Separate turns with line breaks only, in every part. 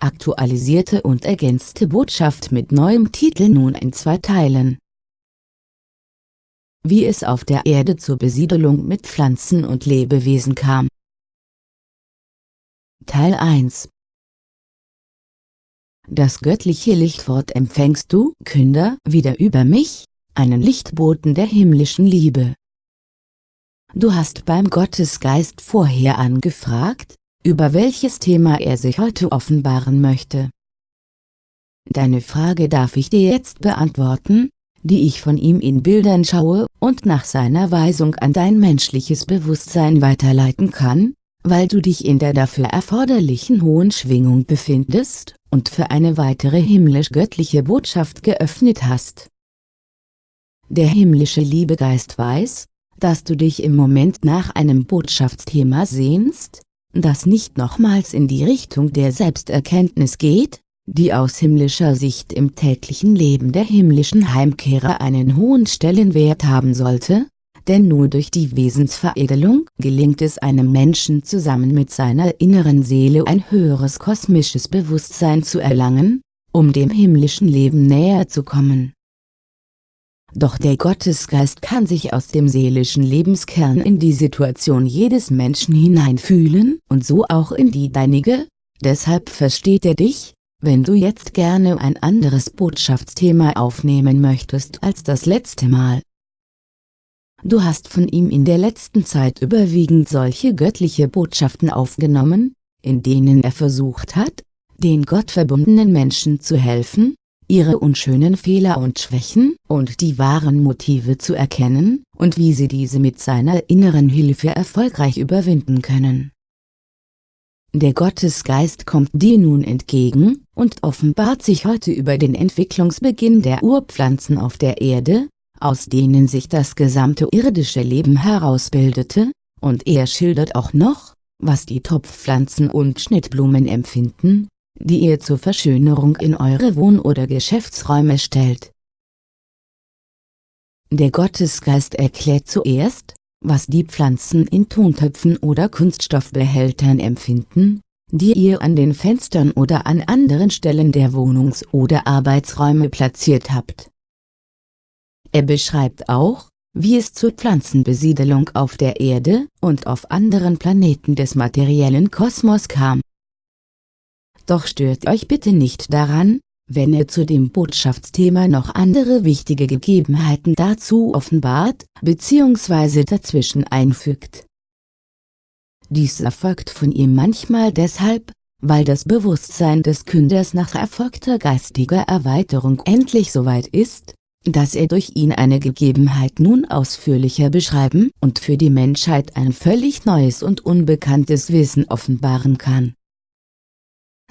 aktualisierte und ergänzte Botschaft mit neuem Titel nun in zwei Teilen. Wie es auf der Erde zur Besiedelung mit Pflanzen und Lebewesen kam. Teil 1 Das göttliche Lichtwort empfängst du, Künder, wieder über mich, einen Lichtboten der himmlischen Liebe. Du hast beim Gottesgeist vorher angefragt, über welches Thema er sich heute offenbaren möchte. Deine Frage darf ich dir jetzt beantworten, die ich von ihm in Bildern schaue und nach seiner Weisung an dein menschliches Bewusstsein weiterleiten kann, weil du dich in der dafür erforderlichen hohen Schwingung befindest und für eine weitere himmlisch-göttliche Botschaft geöffnet hast. Der himmlische Liebegeist weiß, dass du dich im Moment nach einem Botschaftsthema sehnst, das nicht nochmals in die Richtung der Selbsterkenntnis geht, die aus himmlischer Sicht im täglichen Leben der himmlischen Heimkehrer einen hohen Stellenwert haben sollte, denn nur durch die Wesensveredelung gelingt es einem Menschen zusammen mit seiner inneren Seele ein höheres kosmisches Bewusstsein zu erlangen, um dem himmlischen Leben näher zu kommen. Doch der Gottesgeist kann sich aus dem seelischen Lebenskern in die Situation jedes Menschen hineinfühlen und so auch in die deinige, deshalb versteht er dich, wenn du jetzt gerne ein anderes Botschaftsthema aufnehmen möchtest als das letzte Mal. Du hast von ihm in der letzten Zeit überwiegend solche göttliche Botschaften aufgenommen, in denen er versucht hat, den gottverbundenen Menschen zu helfen, ihre unschönen Fehler und Schwächen und die wahren Motive zu erkennen, und wie sie diese mit seiner inneren Hilfe erfolgreich überwinden können. Der Gottesgeist kommt dir nun entgegen, und offenbart sich heute über den Entwicklungsbeginn der Urpflanzen auf der Erde, aus denen sich das gesamte irdische Leben herausbildete, und er schildert auch noch, was die Topfpflanzen und Schnittblumen empfinden, die ihr zur Verschönerung in eure Wohn- oder Geschäftsräume stellt. Der Gottesgeist erklärt zuerst, was die Pflanzen in Tontöpfen oder Kunststoffbehältern empfinden, die ihr an den Fenstern oder an anderen Stellen der Wohnungs- oder Arbeitsräume platziert habt. Er beschreibt auch, wie es zur Pflanzenbesiedelung auf der Erde und auf anderen Planeten des materiellen Kosmos kam. Doch stört euch bitte nicht daran, wenn er zu dem Botschaftsthema noch andere wichtige Gegebenheiten dazu offenbart, bzw. dazwischen einfügt. Dies erfolgt von ihm manchmal deshalb, weil das Bewusstsein des Künders nach erfolgter geistiger Erweiterung endlich soweit ist, dass er durch ihn eine Gegebenheit nun ausführlicher beschreiben und für die Menschheit ein völlig neues und unbekanntes Wissen offenbaren kann.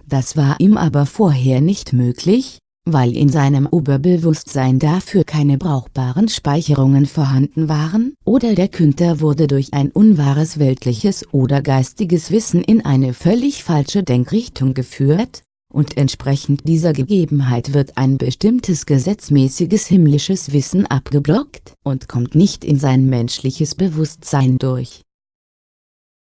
Das war ihm aber vorher nicht möglich, weil in seinem Oberbewusstsein dafür keine brauchbaren Speicherungen vorhanden waren oder der Künder wurde durch ein unwahres weltliches oder geistiges Wissen in eine völlig falsche Denkrichtung geführt, und entsprechend dieser Gegebenheit wird ein bestimmtes gesetzmäßiges himmlisches Wissen abgeblockt und kommt nicht in sein menschliches Bewusstsein durch.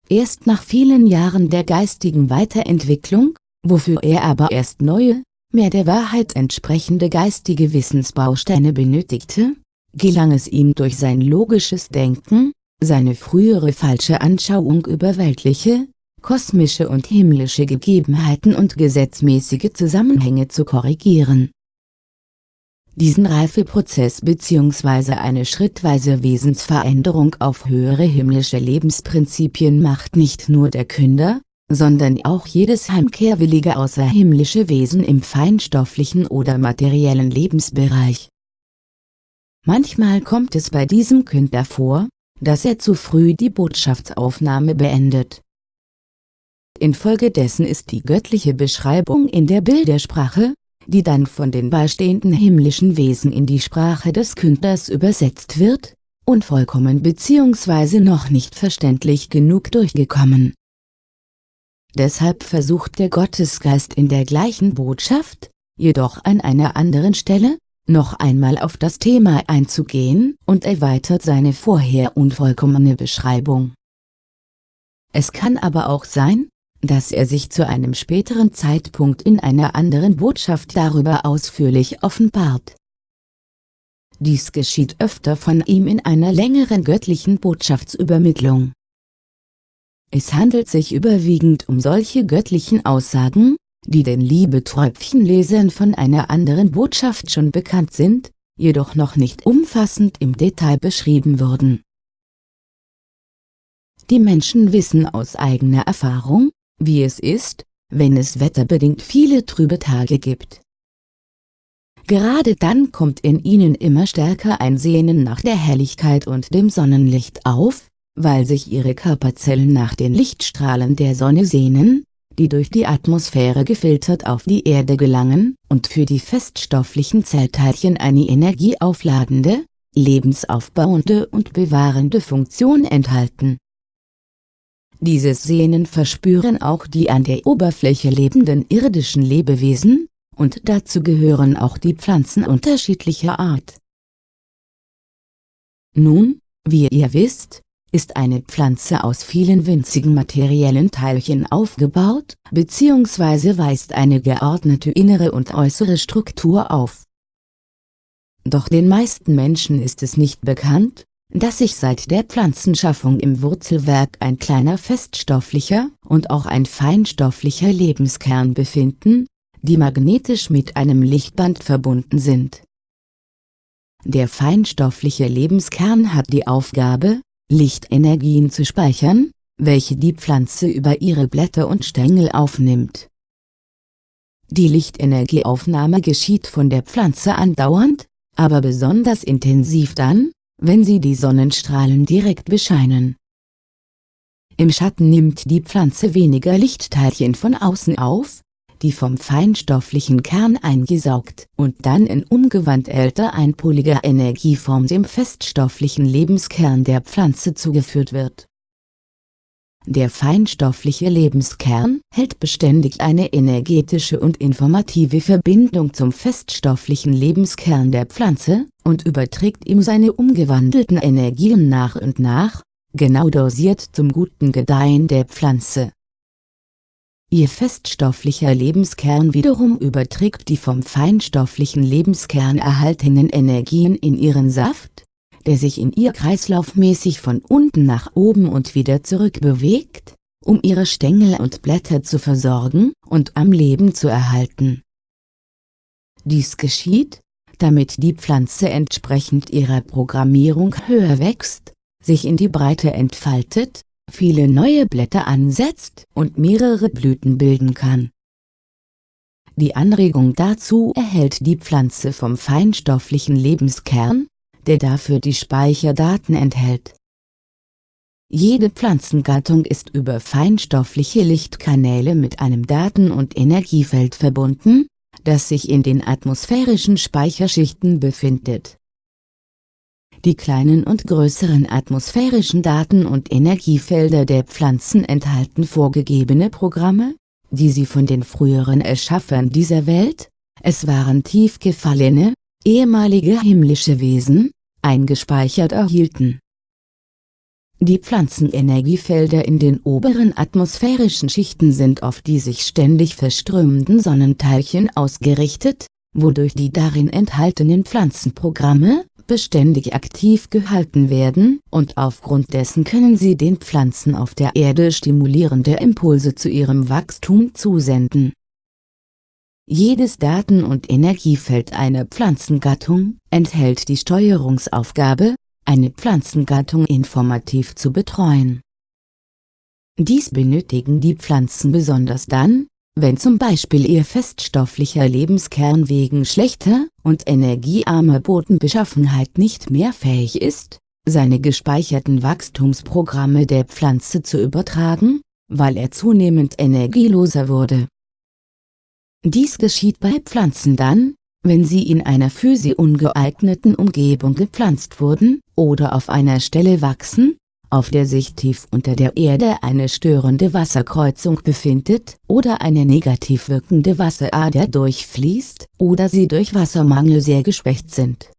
Erst nach vielen Jahren der geistigen Weiterentwicklung, wofür er aber erst neue, mehr der Wahrheit entsprechende geistige Wissensbausteine benötigte, gelang es ihm durch sein logisches Denken, seine frühere falsche Anschauung über weltliche, kosmische und himmlische Gegebenheiten und gesetzmäßige Zusammenhänge zu korrigieren. Diesen Reifeprozess bzw. eine schrittweise Wesensveränderung auf höhere himmlische Lebensprinzipien macht nicht nur der Künder, sondern auch jedes heimkehrwillige außerhimmlische Wesen im feinstofflichen oder materiellen Lebensbereich. Manchmal kommt es bei diesem Künder vor, dass er zu früh die Botschaftsaufnahme beendet. Infolgedessen ist die göttliche Beschreibung in der Bildersprache, die dann von den beistehenden himmlischen Wesen in die Sprache des Künders übersetzt wird, unvollkommen bzw. noch nicht verständlich genug durchgekommen. Deshalb versucht der Gottesgeist in der gleichen Botschaft, jedoch an einer anderen Stelle, noch einmal auf das Thema einzugehen und erweitert seine vorher unvollkommene Beschreibung. Es kann aber auch sein, dass er sich zu einem späteren Zeitpunkt in einer anderen Botschaft darüber ausführlich offenbart. Dies geschieht öfter von ihm in einer längeren göttlichen Botschaftsübermittlung. Es handelt sich überwiegend um solche göttlichen Aussagen, die den Liebeträubchenlesern von einer anderen Botschaft schon bekannt sind, jedoch noch nicht umfassend im Detail beschrieben wurden. Die Menschen wissen aus eigener Erfahrung, wie es ist, wenn es wetterbedingt viele trübe Tage gibt. Gerade dann kommt in ihnen immer stärker ein Sehnen nach der Helligkeit und dem Sonnenlicht auf, weil sich ihre Körperzellen nach den Lichtstrahlen der Sonne sehnen, die durch die Atmosphäre gefiltert auf die Erde gelangen und für die feststofflichen Zellteilchen eine energieaufladende, lebensaufbauende und bewahrende Funktion enthalten. Dieses Sehnen verspüren auch die an der Oberfläche lebenden irdischen Lebewesen, und dazu gehören auch die Pflanzen unterschiedlicher Art. Nun, wie ihr wisst, ist eine Pflanze aus vielen winzigen materiellen Teilchen aufgebaut, bzw. weist eine geordnete innere und äußere Struktur auf. Doch den meisten Menschen ist es nicht bekannt, dass sich seit der Pflanzenschaffung im Wurzelwerk ein kleiner feststofflicher und auch ein feinstofflicher Lebenskern befinden, die magnetisch mit einem Lichtband verbunden sind. Der feinstoffliche Lebenskern hat die Aufgabe, Lichtenergien zu speichern, welche die Pflanze über ihre Blätter und Stängel aufnimmt. Die Lichtenergieaufnahme geschieht von der Pflanze andauernd, aber besonders intensiv dann, wenn sie die Sonnenstrahlen direkt bescheinen. Im Schatten nimmt die Pflanze weniger Lichtteilchen von außen auf, die vom feinstofflichen Kern eingesaugt und dann in umgewandter einpoliger Energieform dem feststofflichen Lebenskern der Pflanze zugeführt wird. Der feinstoffliche Lebenskern hält beständig eine energetische und informative Verbindung zum feststofflichen Lebenskern der Pflanze und überträgt ihm seine umgewandelten Energien nach und nach, genau dosiert zum guten Gedeihen der Pflanze. Ihr feststofflicher Lebenskern wiederum überträgt die vom feinstofflichen Lebenskern erhaltenen Energien in ihren Saft, der sich in ihr kreislaufmäßig von unten nach oben und wieder zurück bewegt, um ihre Stängel und Blätter zu versorgen und am Leben zu erhalten. Dies geschieht, damit die Pflanze entsprechend ihrer Programmierung höher wächst, sich in die Breite entfaltet viele neue Blätter ansetzt und mehrere Blüten bilden kann. Die Anregung dazu erhält die Pflanze vom feinstofflichen Lebenskern, der dafür die Speicherdaten enthält. Jede Pflanzengattung ist über feinstoffliche Lichtkanäle mit einem Daten- und Energiefeld verbunden, das sich in den atmosphärischen Speicherschichten befindet die kleinen und größeren atmosphärischen Daten- und Energiefelder der Pflanzen enthalten vorgegebene Programme, die sie von den früheren Erschaffern dieser Welt, es waren tief gefallene, ehemalige himmlische Wesen, eingespeichert erhielten. Die Pflanzenenergiefelder in den oberen atmosphärischen Schichten sind auf die sich ständig verströmenden Sonnenteilchen ausgerichtet, wodurch die darin enthaltenen Pflanzenprogramme, beständig aktiv gehalten werden und aufgrund dessen können sie den Pflanzen auf der Erde stimulierende Impulse zu ihrem Wachstum zusenden. Jedes Daten- und Energiefeld einer Pflanzengattung enthält die Steuerungsaufgabe, eine Pflanzengattung informativ zu betreuen. Dies benötigen die Pflanzen besonders dann, wenn zum Beispiel ihr feststofflicher Lebenskern wegen schlechter und energiearmer Bodenbeschaffenheit nicht mehr fähig ist, seine gespeicherten Wachstumsprogramme der Pflanze zu übertragen, weil er zunehmend energieloser wurde. Dies geschieht bei Pflanzen dann, wenn sie in einer für sie ungeeigneten Umgebung gepflanzt wurden, oder auf einer Stelle wachsen, auf der sich tief unter der Erde eine störende Wasserkreuzung befindet oder eine negativ wirkende Wasserader durchfließt oder sie durch Wassermangel sehr geschwächt sind.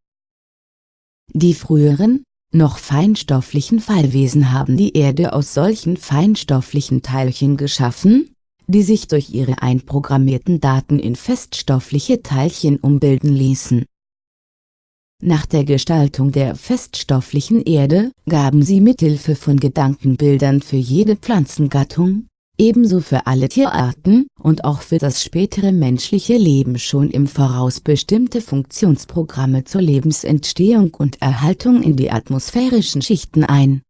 Die früheren, noch feinstofflichen Fallwesen haben die Erde aus solchen feinstofflichen Teilchen geschaffen, die sich durch ihre einprogrammierten Daten in feststoffliche Teilchen umbilden ließen. Nach der Gestaltung der feststofflichen Erde gaben sie mithilfe von Gedankenbildern für jede Pflanzengattung, ebenso für alle Tierarten und auch für das spätere menschliche Leben schon im Voraus bestimmte Funktionsprogramme zur Lebensentstehung und Erhaltung in die atmosphärischen Schichten ein.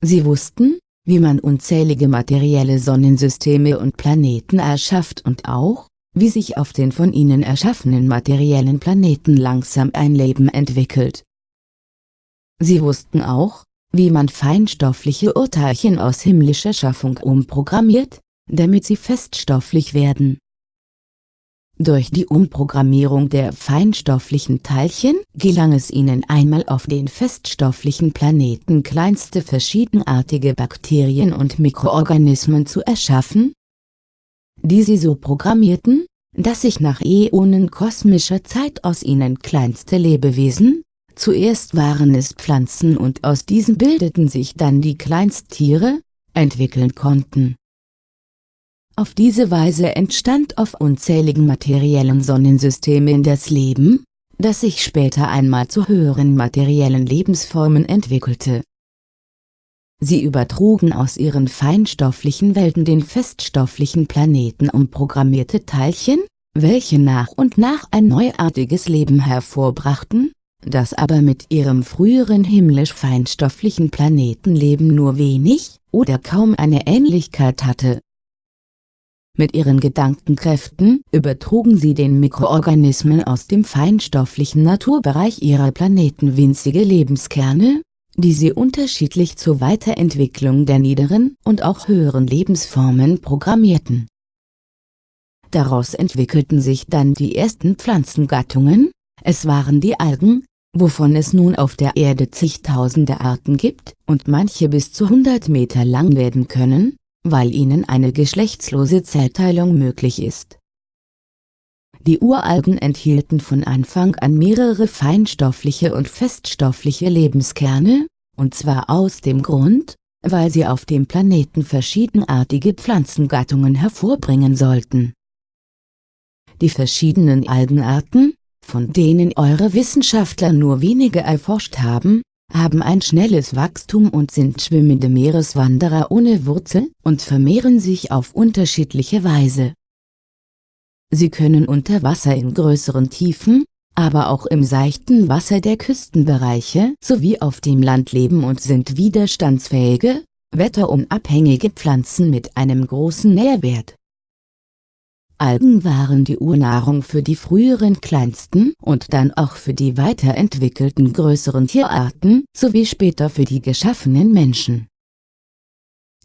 Sie wussten, wie man unzählige materielle Sonnensysteme und Planeten erschafft und auch, wie sich auf den von ihnen erschaffenen materiellen Planeten langsam ein Leben entwickelt. Sie wussten auch, wie man feinstoffliche Urteilchen aus himmlischer Schaffung umprogrammiert, damit sie feststofflich werden. Durch die Umprogrammierung der feinstofflichen Teilchen gelang es ihnen einmal auf den feststofflichen Planeten kleinste verschiedenartige Bakterien und Mikroorganismen zu erschaffen, die sie so programmierten, dass sich nach Äonen kosmischer Zeit aus ihnen kleinste Lebewesen, zuerst waren es Pflanzen und aus diesen bildeten sich dann die Kleinsttiere, entwickeln konnten. Auf diese Weise entstand auf unzähligen materiellen Sonnensystemen das Leben, das sich später einmal zu höheren materiellen Lebensformen entwickelte. Sie übertrugen aus ihren feinstofflichen Welten den feststofflichen Planeten umprogrammierte Teilchen, welche nach und nach ein neuartiges Leben hervorbrachten, das aber mit ihrem früheren himmlisch-feinstofflichen Planetenleben nur wenig oder kaum eine Ähnlichkeit hatte. Mit ihren Gedankenkräften übertrugen sie den Mikroorganismen aus dem feinstofflichen Naturbereich ihrer Planeten winzige Lebenskerne, die sie unterschiedlich zur Weiterentwicklung der niederen und auch höheren Lebensformen programmierten. Daraus entwickelten sich dann die ersten Pflanzengattungen, es waren die Algen, wovon es nun auf der Erde zigtausende Arten gibt und manche bis zu 100 Meter lang werden können, weil ihnen eine geschlechtslose Zellteilung möglich ist. Die Uralgen enthielten von Anfang an mehrere feinstoffliche und feststoffliche Lebenskerne, und zwar aus dem Grund, weil sie auf dem Planeten verschiedenartige Pflanzengattungen hervorbringen sollten. Die verschiedenen Algenarten, von denen eure Wissenschaftler nur wenige erforscht haben, haben ein schnelles Wachstum und sind schwimmende Meereswanderer ohne Wurzel und vermehren sich auf unterschiedliche Weise. Sie können unter Wasser in größeren Tiefen, aber auch im seichten Wasser der Küstenbereiche sowie auf dem Land leben und sind widerstandsfähige, wetterunabhängige Pflanzen mit einem großen Nährwert. Algen waren die Urnahrung für die früheren kleinsten und dann auch für die weiterentwickelten größeren Tierarten, sowie später für die geschaffenen Menschen.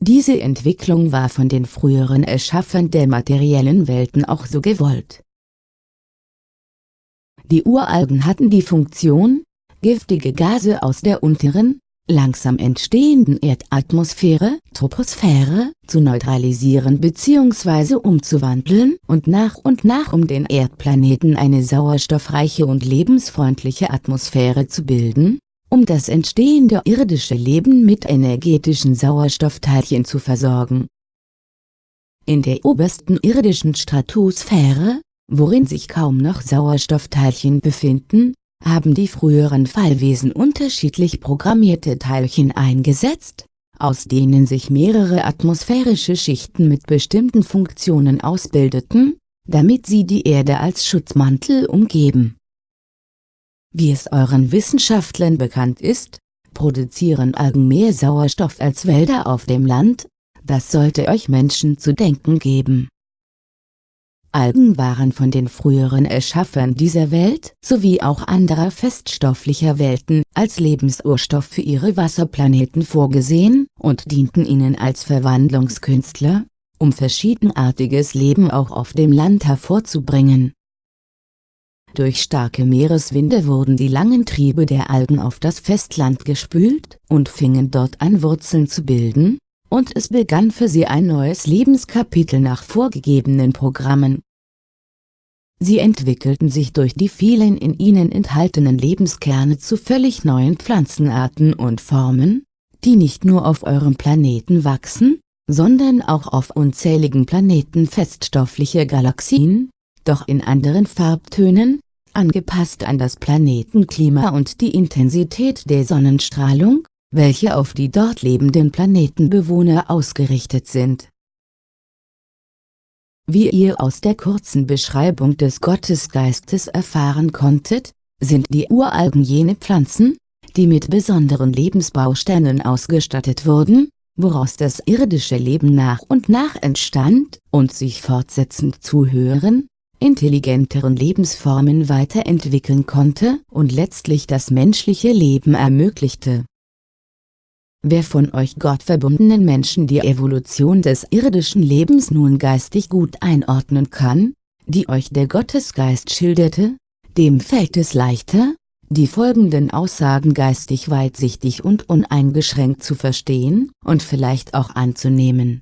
Diese Entwicklung war von den früheren Erschaffern der materiellen Welten auch so gewollt. Die Uralgen hatten die Funktion, giftige Gase aus der unteren, langsam entstehenden Erdatmosphäre, Troposphäre, zu neutralisieren bzw. umzuwandeln und nach und nach um den Erdplaneten eine sauerstoffreiche und lebensfreundliche Atmosphäre zu bilden, um das entstehende irdische Leben mit energetischen Sauerstoffteilchen zu versorgen. In der obersten irdischen Stratosphäre, worin sich kaum noch Sauerstoffteilchen befinden, haben die früheren Fallwesen unterschiedlich programmierte Teilchen eingesetzt, aus denen sich mehrere atmosphärische Schichten mit bestimmten Funktionen ausbildeten, damit sie die Erde als Schutzmantel umgeben. Wie es euren Wissenschaftlern bekannt ist, produzieren Algen mehr Sauerstoff als Wälder auf dem Land, das sollte euch Menschen zu denken geben. Algen waren von den früheren Erschaffern dieser Welt sowie auch anderer feststofflicher Welten als Lebensurstoff für ihre Wasserplaneten vorgesehen und dienten ihnen als Verwandlungskünstler, um verschiedenartiges Leben auch auf dem Land hervorzubringen. Durch starke Meereswinde wurden die langen Triebe der Algen auf das Festland gespült und fingen dort an Wurzeln zu bilden, und es begann für sie ein neues Lebenskapitel nach vorgegebenen Programmen. Sie entwickelten sich durch die vielen in ihnen enthaltenen Lebenskerne zu völlig neuen Pflanzenarten und Formen, die nicht nur auf eurem Planeten wachsen, sondern auch auf unzähligen Planeten feststoffliche Galaxien, doch in anderen Farbtönen, angepasst an das Planetenklima und die Intensität der Sonnenstrahlung, welche auf die dort lebenden Planetenbewohner ausgerichtet sind. Wie ihr aus der kurzen Beschreibung des Gottesgeistes erfahren konntet, sind die Uralgen jene Pflanzen, die mit besonderen Lebensbausteinen ausgestattet wurden, woraus das irdische Leben nach und nach entstand und sich fortsetzend zu höheren, intelligenteren Lebensformen weiterentwickeln konnte und letztlich das menschliche Leben ermöglichte. Wer von euch gottverbundenen Menschen die Evolution des irdischen Lebens nun geistig gut einordnen kann, die euch der Gottesgeist schilderte, dem fällt es leichter, die folgenden Aussagen geistig weitsichtig und uneingeschränkt zu verstehen und vielleicht auch anzunehmen.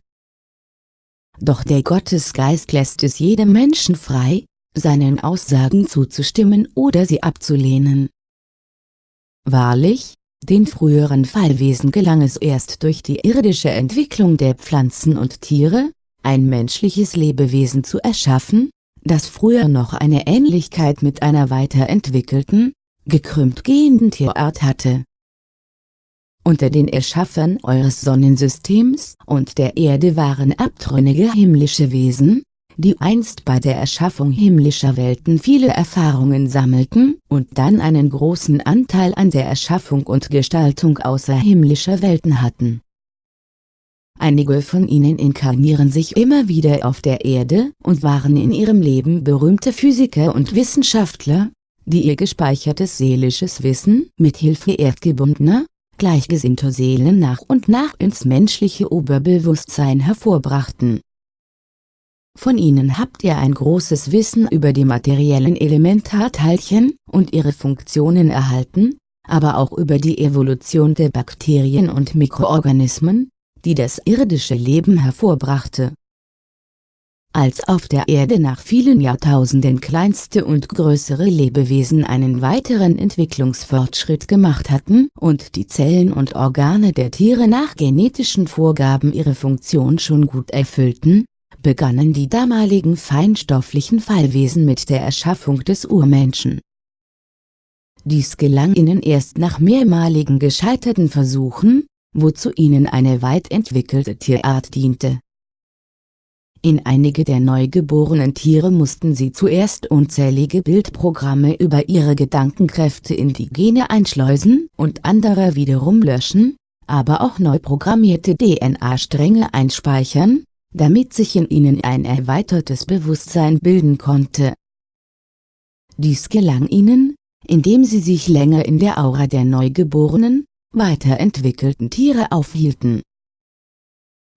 Doch der Gottesgeist lässt es jedem Menschen frei, seinen Aussagen zuzustimmen oder sie abzulehnen. Wahrlich, den früheren Fallwesen gelang es erst durch die irdische Entwicklung der Pflanzen und Tiere, ein menschliches Lebewesen zu erschaffen, das früher noch eine Ähnlichkeit mit einer weiterentwickelten, gekrümmt gehenden Tierart hatte. Unter den Erschaffern eures Sonnensystems und der Erde waren abtrünnige himmlische Wesen, die einst bei der Erschaffung himmlischer Welten viele Erfahrungen sammelten und dann einen großen Anteil an der Erschaffung und Gestaltung außerhimmlischer Welten hatten. Einige von ihnen inkarnieren sich immer wieder auf der Erde und waren in ihrem Leben berühmte Physiker und Wissenschaftler, die ihr gespeichertes seelisches Wissen mit Hilfe erdgebundener, gleichgesinnter Seelen nach und nach ins menschliche Oberbewusstsein hervorbrachten. Von ihnen habt ihr ein großes Wissen über die materiellen Elementarteilchen und ihre Funktionen erhalten, aber auch über die Evolution der Bakterien und Mikroorganismen, die das irdische Leben hervorbrachte als auf der Erde nach vielen Jahrtausenden kleinste und größere Lebewesen einen weiteren Entwicklungsfortschritt gemacht hatten und die Zellen und Organe der Tiere nach genetischen Vorgaben ihre Funktion schon gut erfüllten, begannen die damaligen feinstofflichen Fallwesen mit der Erschaffung des Urmenschen. Dies gelang ihnen erst nach mehrmaligen gescheiterten Versuchen, wozu ihnen eine weit entwickelte Tierart diente in einige der neugeborenen Tiere mussten sie zuerst unzählige Bildprogramme über ihre Gedankenkräfte in die Gene einschleusen und andere wiederum löschen, aber auch neu programmierte DNA-Stränge einspeichern, damit sich in ihnen ein erweitertes Bewusstsein bilden konnte. Dies gelang ihnen, indem sie sich länger in der Aura der neugeborenen, weiterentwickelten Tiere aufhielten.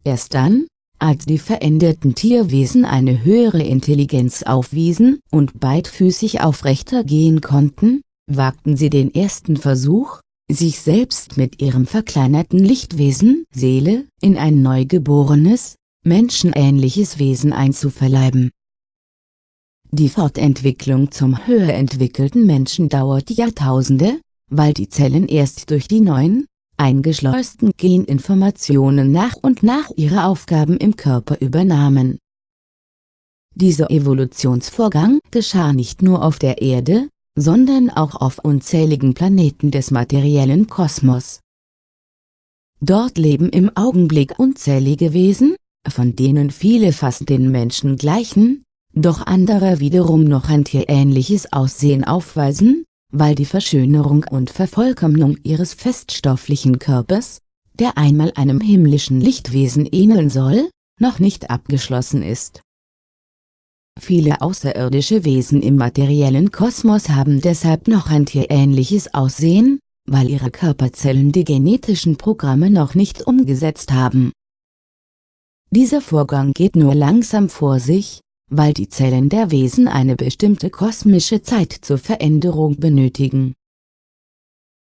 Erst dann, als die veränderten Tierwesen eine höhere Intelligenz aufwiesen und beidfüßig aufrechter gehen konnten, wagten sie den ersten Versuch, sich selbst mit ihrem verkleinerten Lichtwesen Seele in ein neugeborenes, menschenähnliches Wesen einzuverleiben. Die Fortentwicklung zum höher entwickelten Menschen dauert Jahrtausende, weil die Zellen erst durch die neuen, eingeschleusten Geninformationen nach und nach ihre Aufgaben im Körper übernahmen. Dieser Evolutionsvorgang geschah nicht nur auf der Erde, sondern auch auf unzähligen Planeten des materiellen Kosmos. Dort leben im Augenblick unzählige Wesen, von denen viele fast den Menschen gleichen, doch andere wiederum noch ein tierähnliches Aussehen aufweisen, weil die Verschönerung und Vervollkommnung ihres feststofflichen Körpers, der einmal einem himmlischen Lichtwesen ähneln soll, noch nicht abgeschlossen ist. Viele außerirdische Wesen im materiellen Kosmos haben deshalb noch ein tierähnliches Aussehen, weil ihre Körperzellen die genetischen Programme noch nicht umgesetzt haben. Dieser Vorgang geht nur langsam vor sich, weil die Zellen der Wesen eine bestimmte kosmische Zeit zur Veränderung benötigen.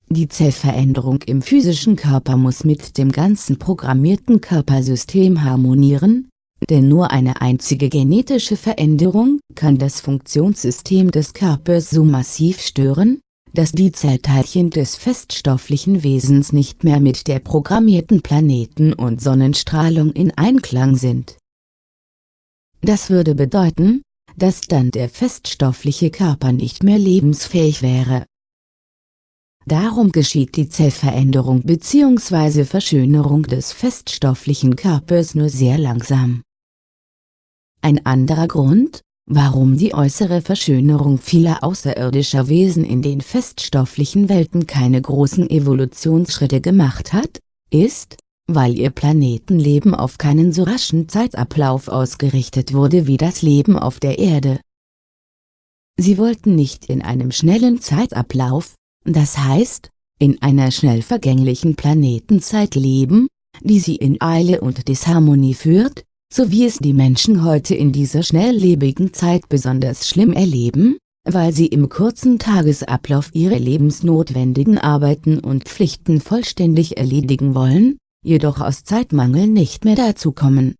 Die Zellveränderung im physischen Körper muss mit dem ganzen programmierten Körpersystem harmonieren, denn nur eine einzige genetische Veränderung kann das Funktionssystem des Körpers so massiv stören, dass die Zellteilchen des feststofflichen Wesens nicht mehr mit der programmierten Planeten- und Sonnenstrahlung in Einklang sind. Das würde bedeuten, dass dann der feststoffliche Körper nicht mehr lebensfähig wäre. Darum geschieht die Zellveränderung bzw. Verschönerung des feststofflichen Körpers nur sehr langsam. Ein anderer Grund, warum die äußere Verschönerung vieler außerirdischer Wesen in den feststofflichen Welten keine großen Evolutionsschritte gemacht hat, ist, weil ihr Planetenleben auf keinen so raschen Zeitablauf ausgerichtet wurde wie das Leben auf der Erde. Sie wollten nicht in einem schnellen Zeitablauf, das heißt, in einer schnell vergänglichen Planetenzeit leben, die sie in Eile und Disharmonie führt, so wie es die Menschen heute in dieser schnelllebigen Zeit besonders schlimm erleben, weil sie im kurzen Tagesablauf ihre lebensnotwendigen Arbeiten und Pflichten vollständig erledigen wollen, jedoch aus Zeitmangel nicht mehr dazu kommen.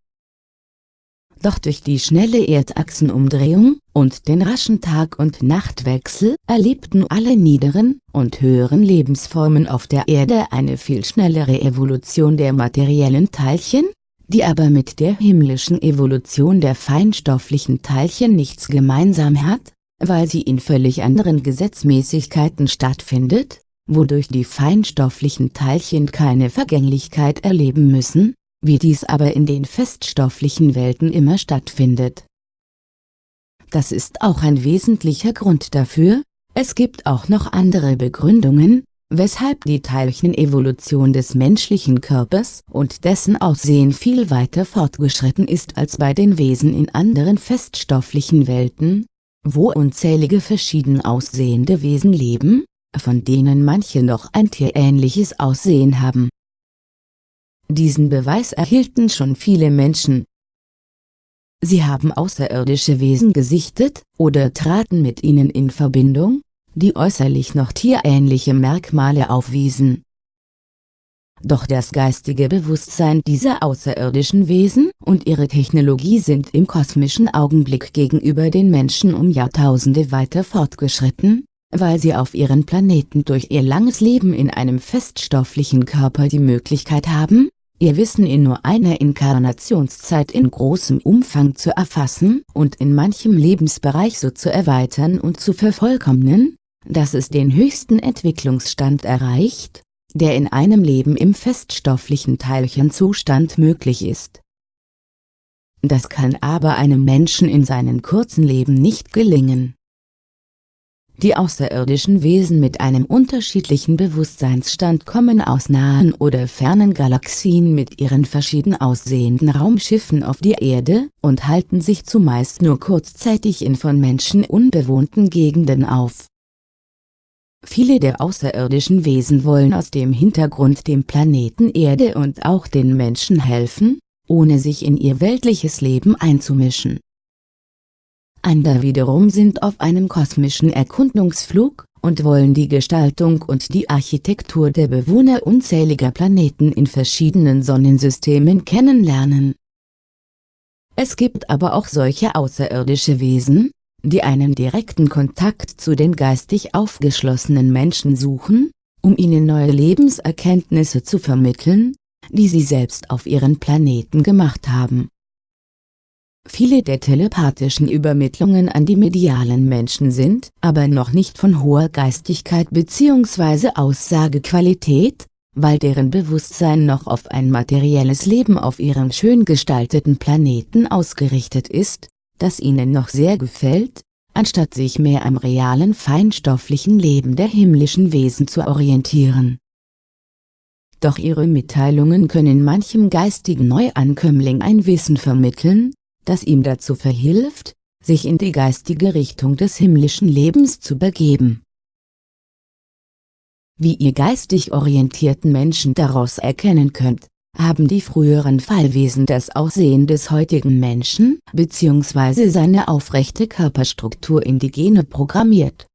Doch durch die schnelle Erdachsenumdrehung und den raschen Tag- und Nachtwechsel erlebten alle niederen und höheren Lebensformen auf der Erde eine viel schnellere Evolution der materiellen Teilchen, die aber mit der himmlischen Evolution der feinstofflichen Teilchen nichts gemeinsam hat, weil sie in völlig anderen Gesetzmäßigkeiten stattfindet, wodurch die feinstofflichen Teilchen keine Vergänglichkeit erleben müssen, wie dies aber in den feststofflichen Welten immer stattfindet. Das ist auch ein wesentlicher Grund dafür, es gibt auch noch andere Begründungen, weshalb die Teilchenevolution des menschlichen Körpers und dessen Aussehen viel weiter fortgeschritten ist als bei den Wesen in anderen feststofflichen Welten, wo unzählige verschieden aussehende Wesen leben, von denen manche noch ein tierähnliches Aussehen haben. Diesen Beweis erhielten schon viele Menschen. Sie haben außerirdische Wesen gesichtet oder traten mit ihnen in Verbindung, die äußerlich noch tierähnliche Merkmale aufwiesen. Doch das geistige Bewusstsein dieser außerirdischen Wesen und ihre Technologie sind im kosmischen Augenblick gegenüber den Menschen um Jahrtausende weiter fortgeschritten, weil sie auf ihren Planeten durch ihr langes Leben in einem feststofflichen Körper die Möglichkeit haben, ihr Wissen in nur einer Inkarnationszeit in großem Umfang zu erfassen und in manchem Lebensbereich so zu erweitern und zu vervollkommnen, dass es den höchsten Entwicklungsstand erreicht, der in einem Leben im feststofflichen Teilchenzustand möglich ist. Das kann aber einem Menschen in seinem kurzen Leben nicht gelingen. Die außerirdischen Wesen mit einem unterschiedlichen Bewusstseinsstand kommen aus nahen oder fernen Galaxien mit ihren verschieden aussehenden Raumschiffen auf die Erde und halten sich zumeist nur kurzzeitig in von Menschen unbewohnten Gegenden auf. Viele der außerirdischen Wesen wollen aus dem Hintergrund dem Planeten Erde und auch den Menschen helfen, ohne sich in ihr weltliches Leben einzumischen andere wiederum sind auf einem kosmischen Erkundungsflug und wollen die Gestaltung und die Architektur der Bewohner unzähliger Planeten in verschiedenen Sonnensystemen kennenlernen. Es gibt aber auch solche außerirdische Wesen, die einen direkten Kontakt zu den geistig aufgeschlossenen Menschen suchen, um ihnen neue Lebenserkenntnisse zu vermitteln, die sie selbst auf ihren Planeten gemacht haben. Viele der telepathischen Übermittlungen an die medialen Menschen sind aber noch nicht von hoher Geistigkeit bzw. Aussagequalität, weil deren Bewusstsein noch auf ein materielles Leben auf ihrem schön gestalteten Planeten ausgerichtet ist, das ihnen noch sehr gefällt, anstatt sich mehr am realen feinstofflichen Leben der himmlischen Wesen zu orientieren. Doch ihre Mitteilungen können manchem geistigen Neuankömmling ein Wissen vermitteln, das ihm dazu verhilft, sich in die geistige Richtung des himmlischen Lebens zu begeben. Wie ihr geistig orientierten Menschen daraus erkennen könnt, haben die früheren Fallwesen das Aussehen des heutigen Menschen bzw. seine aufrechte Körperstruktur in die Gene programmiert.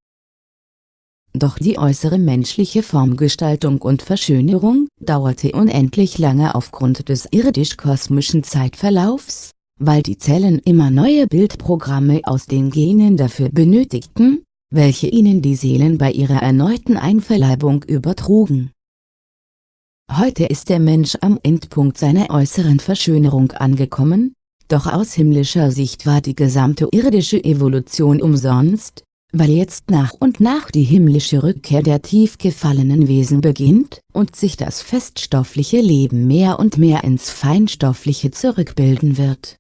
Doch die äußere menschliche Formgestaltung und Verschönerung dauerte unendlich lange aufgrund des irdisch-kosmischen Zeitverlaufs, weil die Zellen immer neue Bildprogramme aus den Genen dafür benötigten, welche ihnen die Seelen bei ihrer erneuten Einverleibung übertrugen. Heute ist der Mensch am Endpunkt seiner äußeren Verschönerung angekommen, doch aus himmlischer Sicht war die gesamte irdische Evolution umsonst, weil jetzt nach und nach die himmlische Rückkehr der tief gefallenen Wesen beginnt und sich das feststoffliche Leben mehr und mehr ins feinstoffliche zurückbilden wird.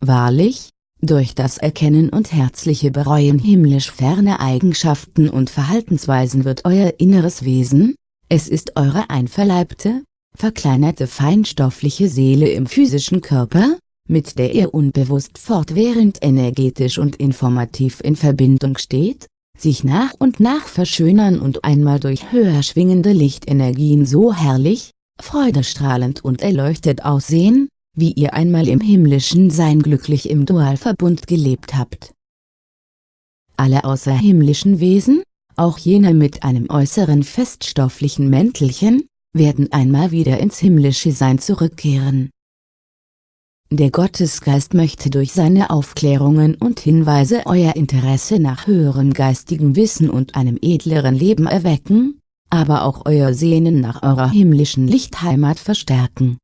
Wahrlich, durch das Erkennen und herzliche Bereuen himmlisch ferne Eigenschaften und Verhaltensweisen wird euer inneres Wesen, es ist eure einverleibte, verkleinerte feinstoffliche Seele im physischen Körper, mit der ihr unbewusst fortwährend energetisch und informativ in Verbindung steht, sich nach und nach verschönern und einmal durch höher schwingende Lichtenergien so herrlich, freudestrahlend und erleuchtet aussehen, wie ihr einmal im himmlischen Sein glücklich im Dualverbund gelebt habt. Alle außerhimmlischen Wesen, auch jene mit einem äußeren feststofflichen Mäntelchen, werden einmal wieder ins himmlische Sein zurückkehren. Der Gottesgeist möchte durch seine Aufklärungen und Hinweise euer Interesse nach höherem geistigen Wissen und einem edleren Leben erwecken, aber auch euer Sehnen nach eurer himmlischen Lichtheimat verstärken.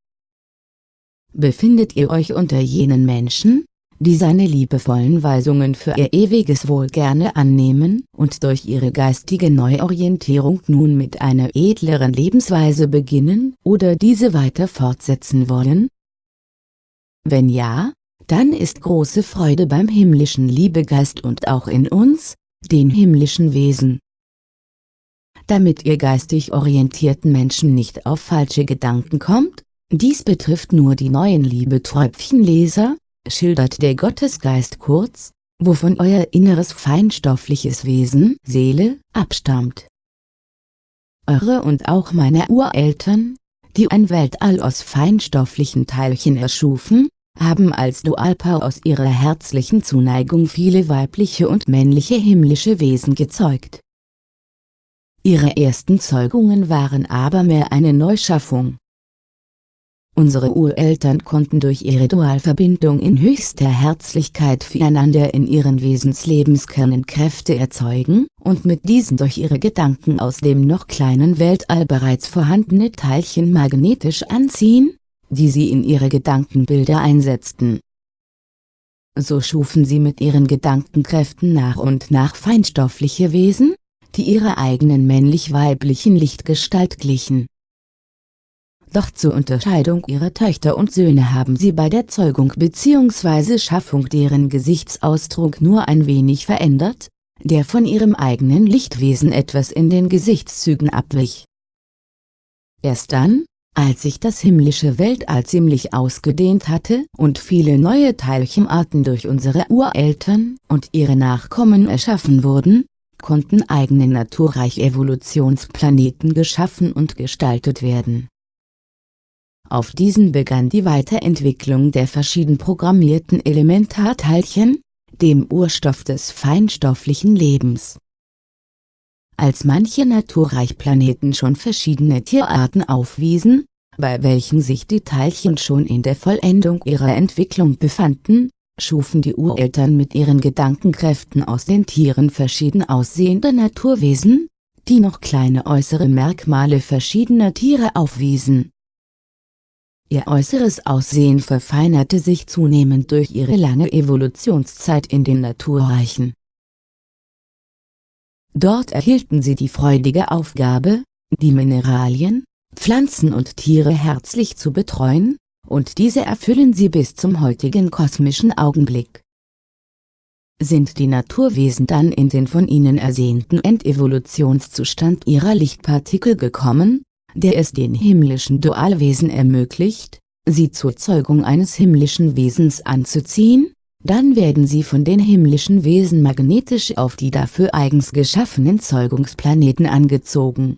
Befindet ihr euch unter jenen Menschen, die seine liebevollen Weisungen für ihr ewiges Wohl gerne annehmen und durch ihre geistige Neuorientierung nun mit einer edleren Lebensweise beginnen oder diese weiter fortsetzen wollen? Wenn ja, dann ist große Freude beim himmlischen Liebegeist und auch in uns, den himmlischen Wesen. Damit ihr geistig orientierten Menschen nicht auf falsche Gedanken kommt, dies betrifft nur die neuen Liebetröpfchenleser, schildert der Gottesgeist kurz, wovon euer inneres feinstoffliches Wesen, Seele, abstammt. Eure und auch meine Ureltern, die ein Weltall aus feinstofflichen Teilchen erschufen, haben als Dualpaar aus ihrer herzlichen Zuneigung viele weibliche und männliche himmlische Wesen gezeugt. Ihre ersten Zeugungen waren aber mehr eine Neuschaffung. Unsere Ureltern konnten durch ihre Dualverbindung in höchster Herzlichkeit füreinander in ihren Wesenslebenskernen Kräfte erzeugen, und mit diesen durch ihre Gedanken aus dem noch kleinen Weltall bereits vorhandene Teilchen magnetisch anziehen, die sie in ihre Gedankenbilder einsetzten. So schufen sie mit ihren Gedankenkräften nach und nach feinstoffliche Wesen, die ihrer eigenen männlich-weiblichen Lichtgestalt glichen. Doch zur Unterscheidung ihrer Töchter und Söhne haben sie bei der Zeugung bzw. Schaffung deren Gesichtsausdruck nur ein wenig verändert, der von ihrem eigenen Lichtwesen etwas in den Gesichtszügen abwich. Erst dann, als sich das himmlische Weltall ziemlich ausgedehnt hatte und viele neue Teilchenarten durch unsere Ureltern und ihre Nachkommen erschaffen wurden, konnten eigene naturreiche Evolutionsplaneten geschaffen und gestaltet werden. Auf diesen begann die Weiterentwicklung der verschieden programmierten Elementarteilchen, dem Urstoff des feinstofflichen Lebens. Als manche Naturreichplaneten schon verschiedene Tierarten aufwiesen, bei welchen sich die Teilchen schon in der Vollendung ihrer Entwicklung befanden, schufen die Ureltern mit ihren Gedankenkräften aus den Tieren verschieden aussehende Naturwesen, die noch kleine äußere Merkmale verschiedener Tiere aufwiesen. Ihr äußeres Aussehen verfeinerte sich zunehmend durch ihre lange Evolutionszeit in den Naturreichen. Dort erhielten sie die freudige Aufgabe, die Mineralien, Pflanzen und Tiere herzlich zu betreuen, und diese erfüllen sie bis zum heutigen kosmischen Augenblick. Sind die Naturwesen dann in den von ihnen ersehnten Endevolutionszustand ihrer Lichtpartikel gekommen, der es den himmlischen Dualwesen ermöglicht, sie zur Zeugung eines himmlischen Wesens anzuziehen, dann werden sie von den himmlischen Wesen magnetisch auf die dafür eigens geschaffenen Zeugungsplaneten angezogen.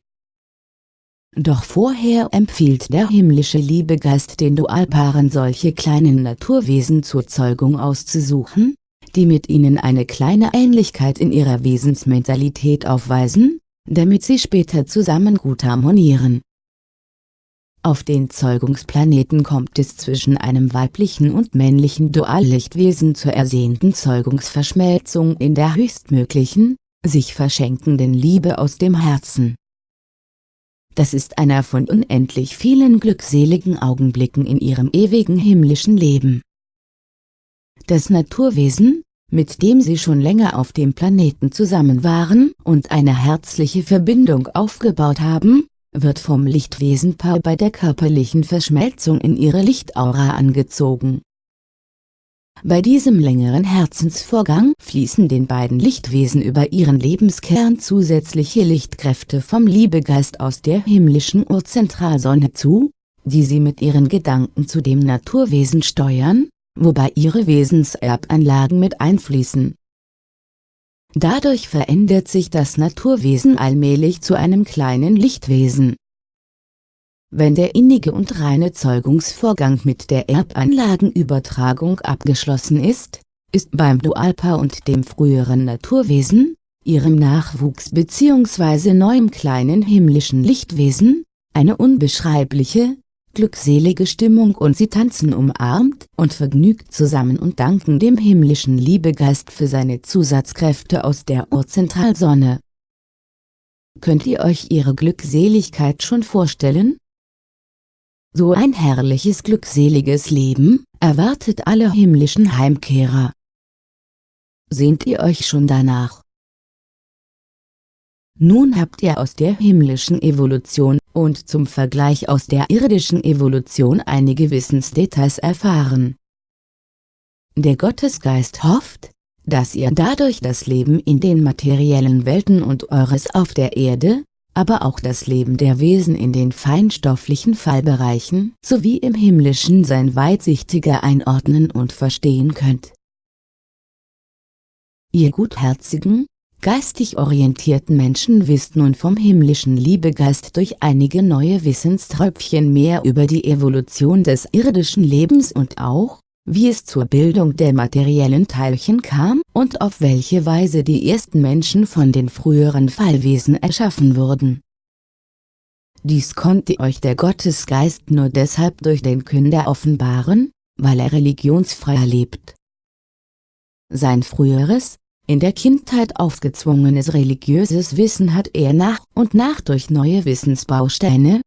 Doch vorher empfiehlt der himmlische Liebegeist den Dualpaaren solche kleinen Naturwesen zur Zeugung auszusuchen, die mit ihnen eine kleine Ähnlichkeit in ihrer Wesensmentalität aufweisen, damit sie später zusammen gut harmonieren. Auf den Zeugungsplaneten kommt es zwischen einem weiblichen und männlichen Duallichtwesen zur ersehnten Zeugungsverschmelzung in der höchstmöglichen, sich verschenkenden Liebe aus dem Herzen. Das ist einer von unendlich vielen glückseligen Augenblicken in ihrem ewigen himmlischen Leben. Das Naturwesen, mit dem sie schon länger auf dem Planeten zusammen waren und eine herzliche Verbindung aufgebaut haben, wird vom Lichtwesenpaar bei der körperlichen Verschmelzung in ihre Lichtaura angezogen. Bei diesem längeren Herzensvorgang fließen den beiden Lichtwesen über ihren Lebenskern zusätzliche Lichtkräfte vom Liebegeist aus der himmlischen Urzentralsonne zu, die sie mit ihren Gedanken zu dem Naturwesen steuern, wobei ihre Wesenserbanlagen mit einfließen. Dadurch verändert sich das Naturwesen allmählich zu einem kleinen Lichtwesen. Wenn der innige und reine Zeugungsvorgang mit der Erbanlagenübertragung abgeschlossen ist, ist beim Dualpaar und dem früheren Naturwesen, ihrem Nachwuchs bzw. neuem kleinen himmlischen Lichtwesen, eine unbeschreibliche, glückselige Stimmung und sie tanzen umarmt und vergnügt zusammen und danken dem himmlischen Liebegeist für seine Zusatzkräfte aus der Urzentralsonne. Könnt ihr euch ihre Glückseligkeit schon vorstellen? So ein herrliches glückseliges Leben, erwartet alle himmlischen Heimkehrer. Sehnt ihr euch schon danach? Nun habt ihr aus der himmlischen Evolution und zum Vergleich aus der irdischen Evolution einige Wissensdetails erfahren. Der Gottesgeist hofft, dass ihr dadurch das Leben in den materiellen Welten und eures auf der Erde, aber auch das Leben der Wesen in den feinstofflichen Fallbereichen sowie im himmlischen Sein weitsichtiger einordnen und verstehen könnt. Ihr Gutherzigen, Geistig orientierten Menschen wisst nun vom himmlischen Liebegeist durch einige neue Wissenströpfchen mehr über die Evolution des irdischen Lebens und auch, wie es zur Bildung der materiellen Teilchen kam und auf welche Weise die ersten Menschen von den früheren Fallwesen erschaffen wurden. Dies konnte euch der Gottesgeist nur deshalb durch den Künder offenbaren, weil er religionsfrei lebt. Sein früheres, in der Kindheit aufgezwungenes religiöses Wissen hat er nach und nach durch neue Wissensbausteine,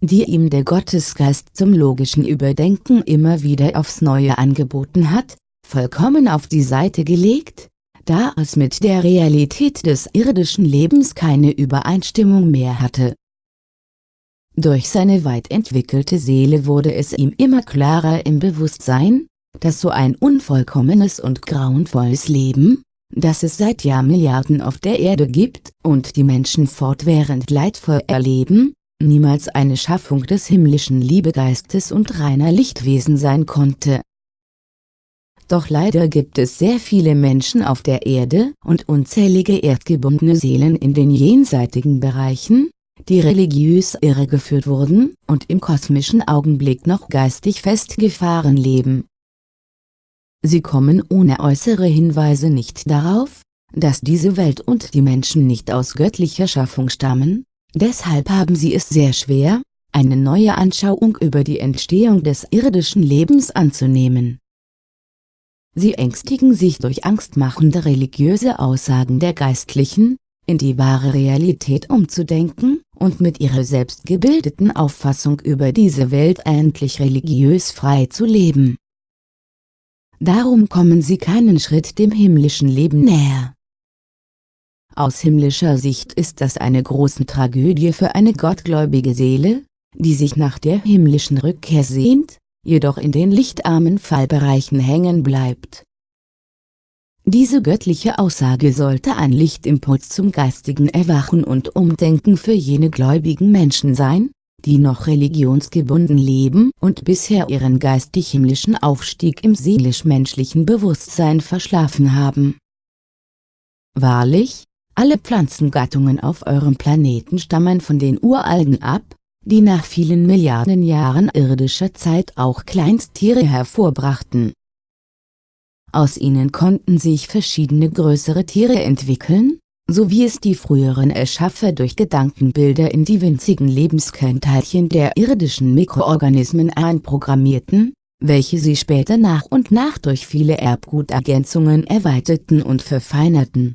die ihm der Gottesgeist zum logischen Überdenken immer wieder aufs Neue angeboten hat, vollkommen auf die Seite gelegt, da es mit der Realität des irdischen Lebens keine Übereinstimmung mehr hatte. Durch seine weit entwickelte Seele wurde es ihm immer klarer im Bewusstsein, dass so ein unvollkommenes und grauenvolles Leben, das es seit Jahrmilliarden auf der Erde gibt und die Menschen fortwährend leidvoll erleben, niemals eine Schaffung des himmlischen Liebegeistes und reiner Lichtwesen sein konnte. Doch leider gibt es sehr viele Menschen auf der Erde und unzählige erdgebundene Seelen in den jenseitigen Bereichen, die religiös irregeführt wurden und im kosmischen Augenblick noch geistig festgefahren leben. Sie kommen ohne äußere Hinweise nicht darauf, dass diese Welt und die Menschen nicht aus göttlicher Schaffung stammen, deshalb haben sie es sehr schwer, eine neue Anschauung über die Entstehung des irdischen Lebens anzunehmen. Sie ängstigen sich durch angstmachende religiöse Aussagen der Geistlichen, in die wahre Realität umzudenken und mit ihrer selbstgebildeten Auffassung über diese Welt endlich religiös frei zu leben darum kommen sie keinen Schritt dem himmlischen Leben näher. Aus himmlischer Sicht ist das eine große Tragödie für eine gottgläubige Seele, die sich nach der himmlischen Rückkehr sehnt, jedoch in den lichtarmen Fallbereichen hängen bleibt. Diese göttliche Aussage sollte ein Lichtimpuls zum geistigen Erwachen und Umdenken für jene gläubigen Menschen sein, die noch religionsgebunden leben und bisher ihren geistig-himmlischen Aufstieg im seelisch-menschlichen Bewusstsein verschlafen haben. Wahrlich, alle Pflanzengattungen auf eurem Planeten stammen von den Uralgen ab, die nach vielen Milliarden Jahren irdischer Zeit auch Kleinsttiere hervorbrachten. Aus ihnen konnten sich verschiedene größere Tiere entwickeln, so wie es die früheren Erschaffer durch Gedankenbilder in die winzigen Lebenskernteilchen der irdischen Mikroorganismen einprogrammierten, welche sie später nach und nach durch viele Erbgutergänzungen erweiterten und verfeinerten.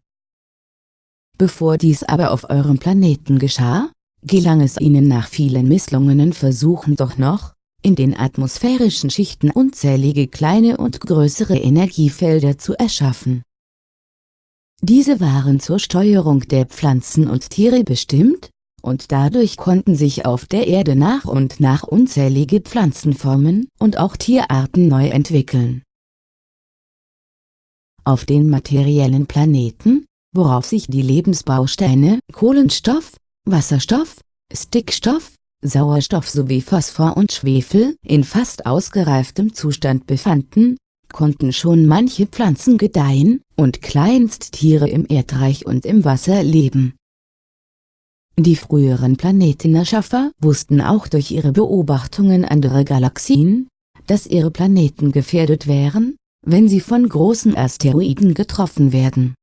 Bevor dies aber auf eurem Planeten geschah, gelang es ihnen nach vielen misslungenen Versuchen doch noch, in den atmosphärischen Schichten unzählige kleine und größere Energiefelder zu erschaffen. Diese waren zur Steuerung der Pflanzen und Tiere bestimmt, und dadurch konnten sich auf der Erde nach und nach unzählige Pflanzenformen und auch Tierarten neu entwickeln. Auf den materiellen Planeten, worauf sich die Lebensbausteine Kohlenstoff, Wasserstoff, Stickstoff, Sauerstoff sowie Phosphor und Schwefel in fast ausgereiftem Zustand befanden, konnten schon manche Pflanzen gedeihen und Kleinsttiere im Erdreich und im Wasser leben. Die früheren Planetenerschaffer wussten auch durch ihre Beobachtungen anderer Galaxien, dass ihre Planeten gefährdet wären, wenn sie von großen Asteroiden getroffen werden.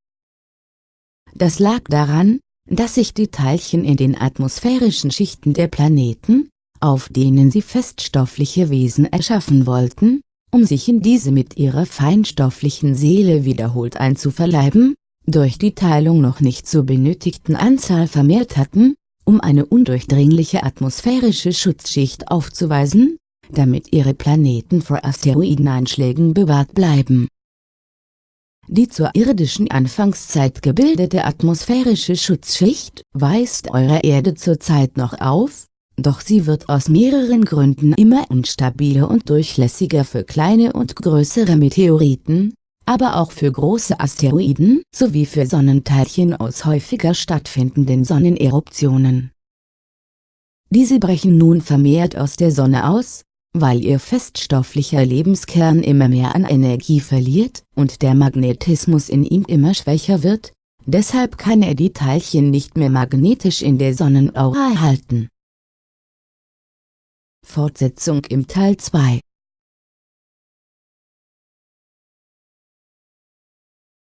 Das lag daran, dass sich die Teilchen in den atmosphärischen Schichten der Planeten, auf denen sie feststoffliche Wesen erschaffen wollten, um sich in diese mit ihrer feinstofflichen Seele wiederholt einzuverleiben, durch die Teilung noch nicht zur benötigten Anzahl vermehrt hatten, um eine undurchdringliche atmosphärische Schutzschicht aufzuweisen, damit ihre Planeten vor Asteroideneinschlägen bewahrt bleiben. Die zur irdischen Anfangszeit gebildete atmosphärische Schutzschicht weist eure Erde zurzeit noch auf, doch sie wird aus mehreren Gründen immer instabiler und durchlässiger für kleine und größere Meteoriten, aber auch für große Asteroiden sowie für Sonnenteilchen aus häufiger stattfindenden Sonneneruptionen. Diese brechen nun vermehrt aus der Sonne aus, weil ihr feststofflicher Lebenskern immer mehr an Energie verliert und der Magnetismus in ihm immer schwächer wird, deshalb kann er die Teilchen nicht mehr magnetisch in der Sonnenaura halten. Fortsetzung im Teil 2